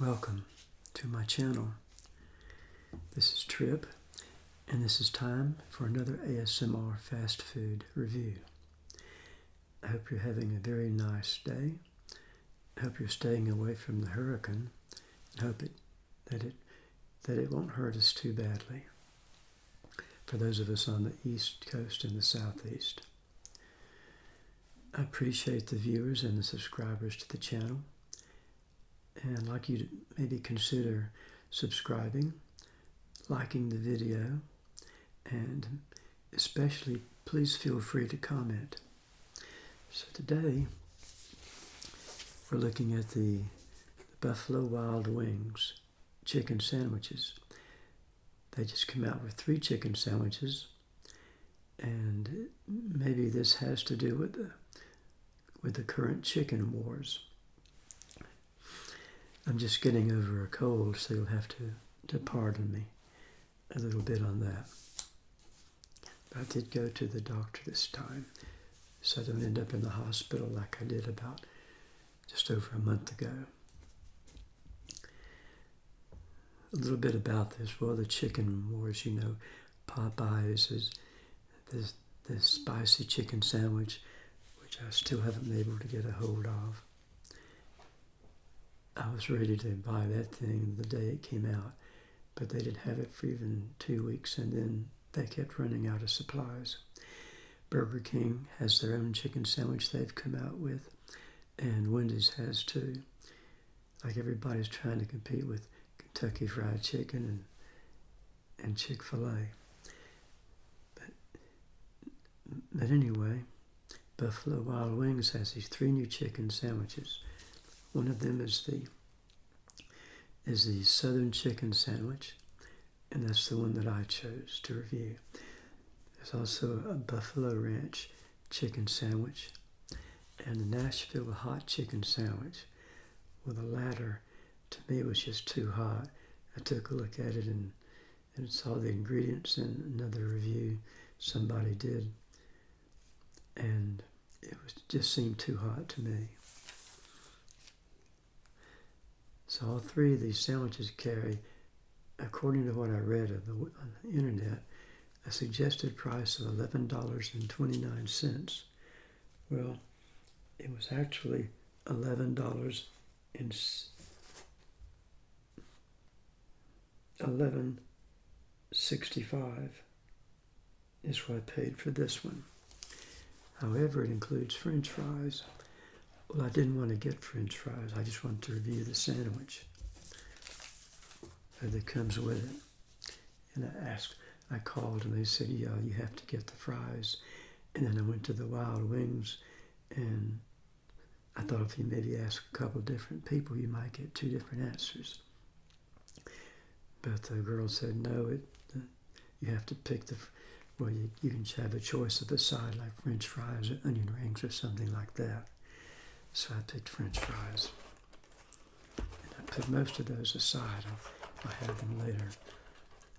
Welcome to my channel. This is Trip, and this is time for another ASMR fast food review. I hope you're having a very nice day. I hope you're staying away from the hurricane. I hope it, that it that it won't hurt us too badly. For those of us on the east coast and the southeast. I appreciate the viewers and the subscribers to the channel. And like you to maybe consider subscribing, liking the video, and especially please feel free to comment. So today we're looking at the Buffalo Wild Wings chicken sandwiches. They just come out with three chicken sandwiches, and maybe this has to do with the with the current chicken wars. I'm just getting over a cold, so you'll have to, to pardon me a little bit on that. But I did go to the doctor this time, so I don't end up in the hospital like I did about just over a month ago a little bit about this. Well, the chicken wars, you know, Popeyes is this this spicy chicken sandwich, which I still haven't been able to get a hold of. I was ready to buy that thing the day it came out, but they didn't have it for even two weeks, and then they kept running out of supplies. Burger King has their own chicken sandwich they've come out with, and Wendy's has too. Like everybody's trying to compete with Kentucky Fried Chicken and and Chick Fil A. But but anyway, Buffalo Wild Wings has these three new chicken sandwiches. One of them is the is the Southern Chicken Sandwich, and that's the one that I chose to review. There's also a Buffalo Ranch Chicken Sandwich and a Nashville Hot Chicken Sandwich. Well, the latter to me was just too hot. I took a look at it and, and saw the ingredients in another review somebody did, and it was just seemed too hot to me. So all three of these sandwiches carry, according to what I read the, on the internet, a suggested price of eleven dollars and twenty nine cents. Well, it was actually eleven dollars and eleven sixty five is what I paid for this one. However, it includes French fries. Well, I didn't want to get French fries. I just wanted to review the sandwich that comes with it. And I asked, I called and they said, yeah, you have to get the fries. And then I went to the Wild Wings and I thought if you maybe ask a couple different people, you might get two different answers. But the girl said, no, it, uh, you have to pick the, well, you, you can have a choice of a side like French fries or onion rings or something like that. So I picked French fries. And I put most of those aside. I'll, I'll have them later.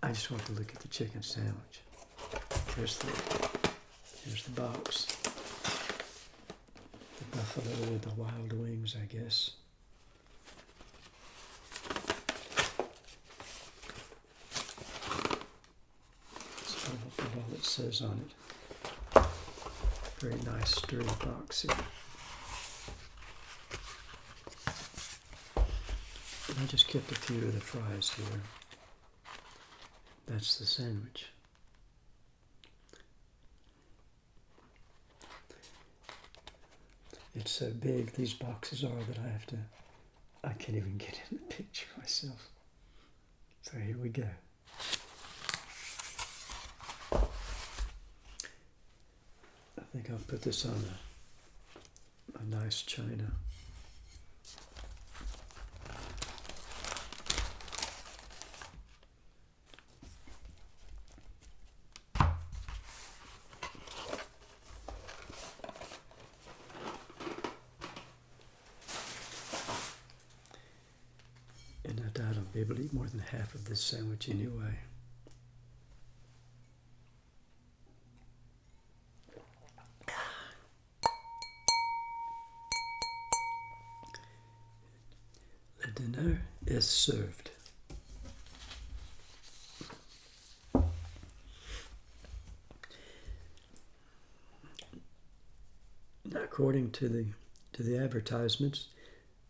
I just want to look at the chicken sandwich. Here's the, here's the box. The buffalo with the wild wings, I guess. all it says on it. Very nice sturdy box here. I just kept a few of the fries here. That's the sandwich. It's so big, these boxes are, that I have to, I can't even get in the picture myself. So here we go. I think I'll put this on a, a nice china. Able to eat more than half of this sandwich anyway. The dinner is served. Now, according to the to the advertisements,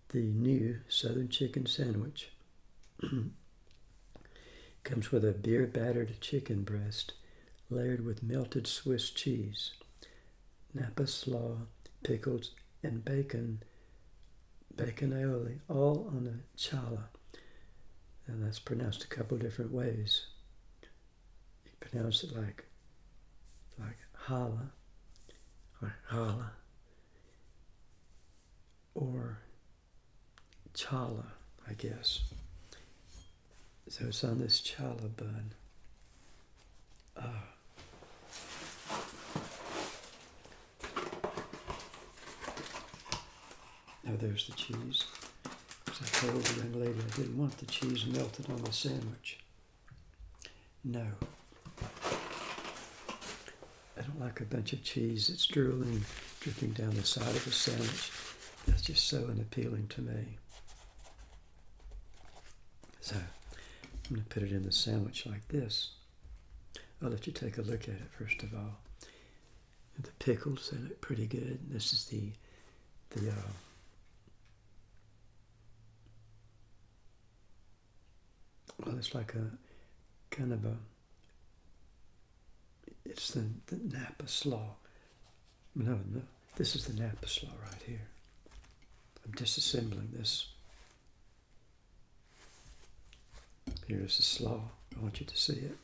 the new Southern chicken sandwich comes with a beer battered chicken breast layered with melted Swiss cheese, Napa slaw, pickles, and bacon, bacon aioli, all on a challah. And that's pronounced a couple different ways. You pronounce it like like challah or challah or challah, I guess. So it's on this challah bun. Ah. Now there's the cheese. As I told the young lady I didn't want the cheese melted on the sandwich. No. I don't like a bunch of cheese that's drooling, dripping down the side of the sandwich. That's just so unappealing to me. So I'm going to put it in the sandwich like this. I'll let you take a look at it first of all. The pickles, they look pretty good. This is the the uh, well, it's like a kind of a it's the, the Napa slaw. No, no, this is the Napa slaw right here. I'm disassembling this. Here's the slaw. I want you to see it.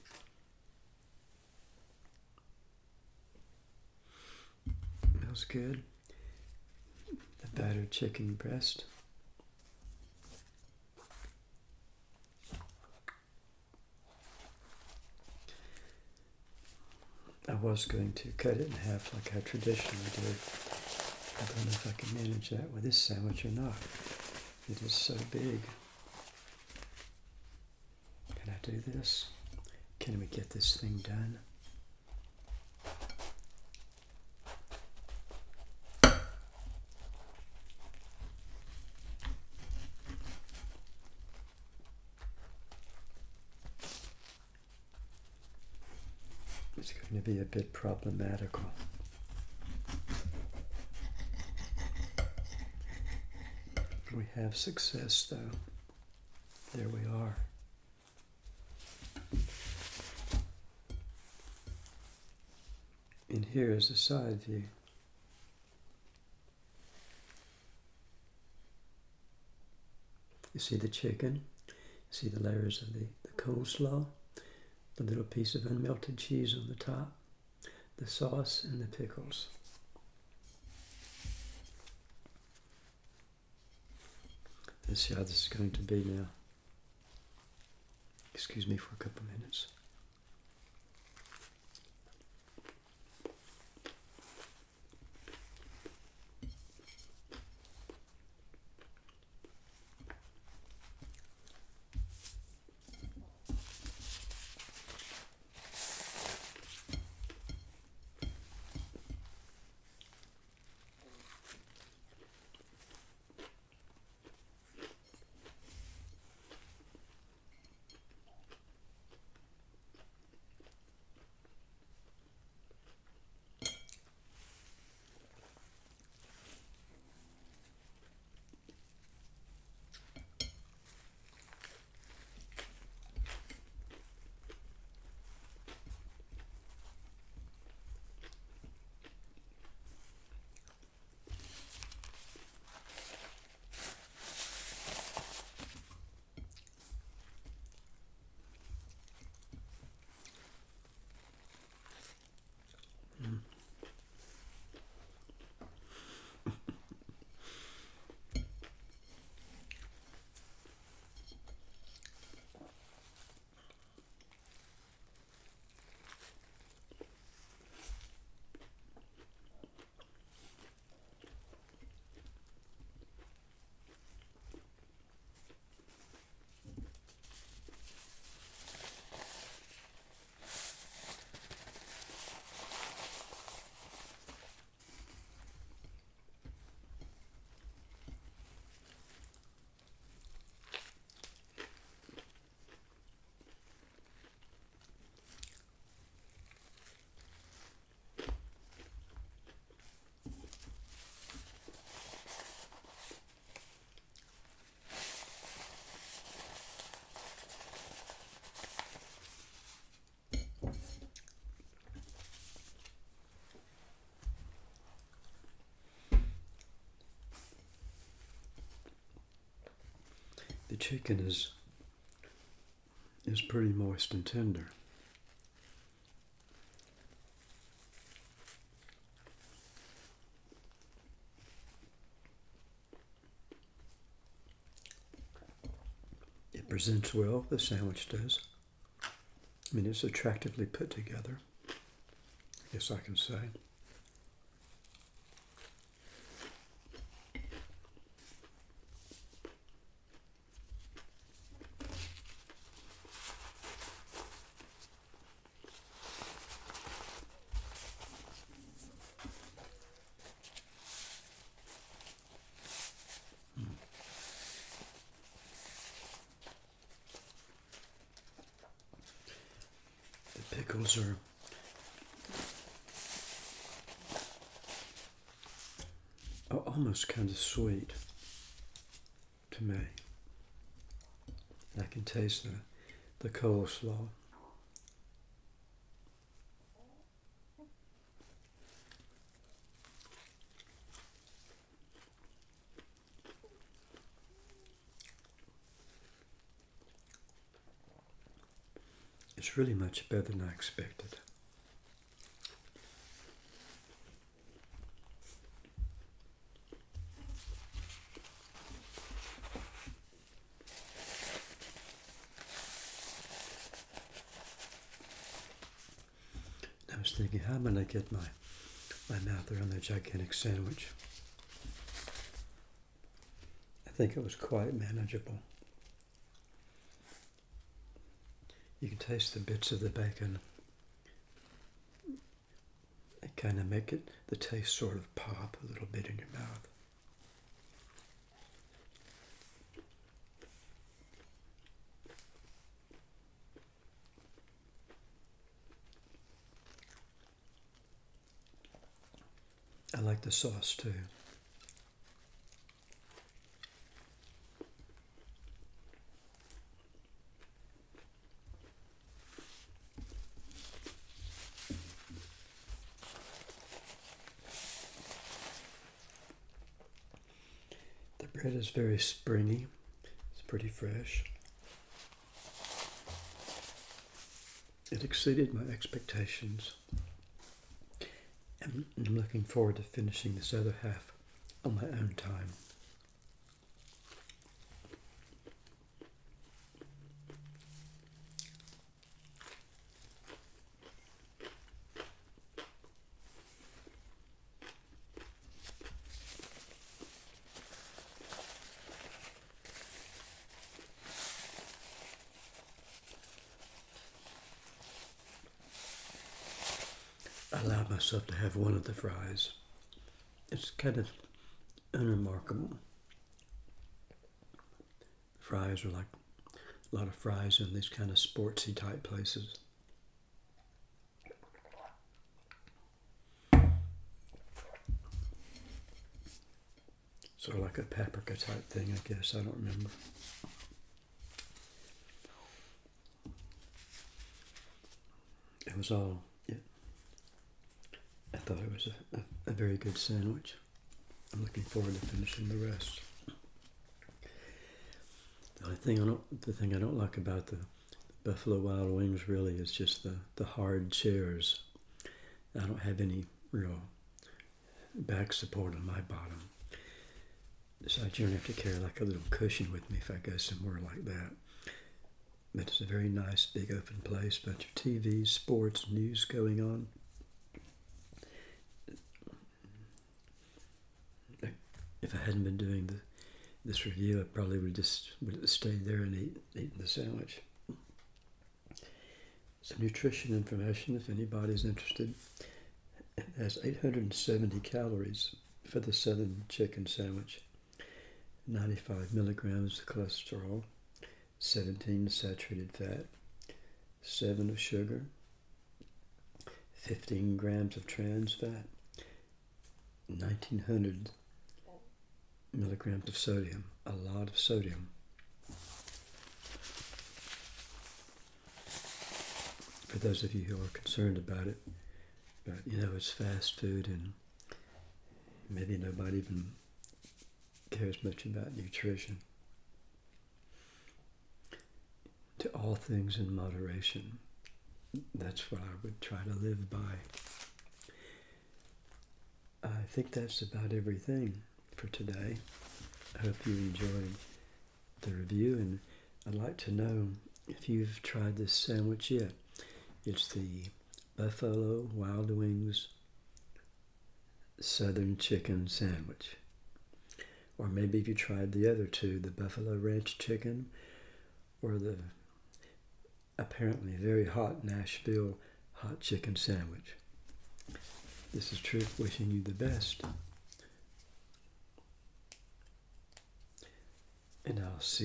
Smells good. The battered chicken breast. I was going to cut it in half like I traditionally do. I don't know if I can manage that with this sandwich or not. It is so big. Do this? Can we get this thing done? It's going to be a bit problematical. We have success though. There we are. Here is a side view. You see the chicken, you see the layers of the, the coleslaw, the little piece of unmelted cheese on the top, the sauce, and the pickles. Let's see how this is going to be now. Excuse me for a couple minutes. Chicken is is pretty moist and tender. It presents well, the sandwich does. I mean, it's attractively put together, I guess I can say. Are are oh, almost kind of sweet to me. I can taste the, the coleslaw. It's really much better than I expected. I was thinking, how am I going to get my, my mouth around that gigantic sandwich? I think it was quite manageable. You can taste the bits of the bacon. They kind of make it, the taste sort of pop a little bit in your mouth. I like the sauce too. Bread is very springy. It's pretty fresh. It exceeded my expectations. And I'm looking forward to finishing this other half on my own time. I allowed myself to have one of the fries. It's kind of unremarkable. Fries are like a lot of fries in these kind of sportsy type places. Sort of like a paprika type thing, I guess. I don't remember. It was all thought it was a, a, a, very good sandwich. I'm looking forward to finishing the rest. The only thing I don't, the thing I don't like about the Buffalo Wild Wings really is just the, the hard chairs. I don't have any real back support on my bottom. So I generally have to carry like a little cushion with me if I go somewhere like that. But it's a very nice big open place, bunch of TVs, sports, news going on. If I hadn't been doing the, this review, I probably would just would have stayed there and eat, eaten the sandwich. So nutrition information, if anybody's interested, it has 870 calories for the southern chicken sandwich, 95 milligrams of cholesterol, 17 saturated fat, 7 of sugar, 15 grams of trans fat, 1900 milligrams of sodium, a lot of sodium. For those of you who are concerned about it, but you know it's fast food and maybe nobody even cares much about nutrition. to all things in moderation. That's what I would try to live by. I think that's about everything for today. I hope you enjoyed the review, and I'd like to know if you've tried this sandwich yet. It's the Buffalo Wild Wings Southern Chicken Sandwich. Or maybe if you tried the other two, the Buffalo Ranch Chicken or the apparently very hot Nashville Hot Chicken Sandwich. This is Truth wishing you the best. And I'll see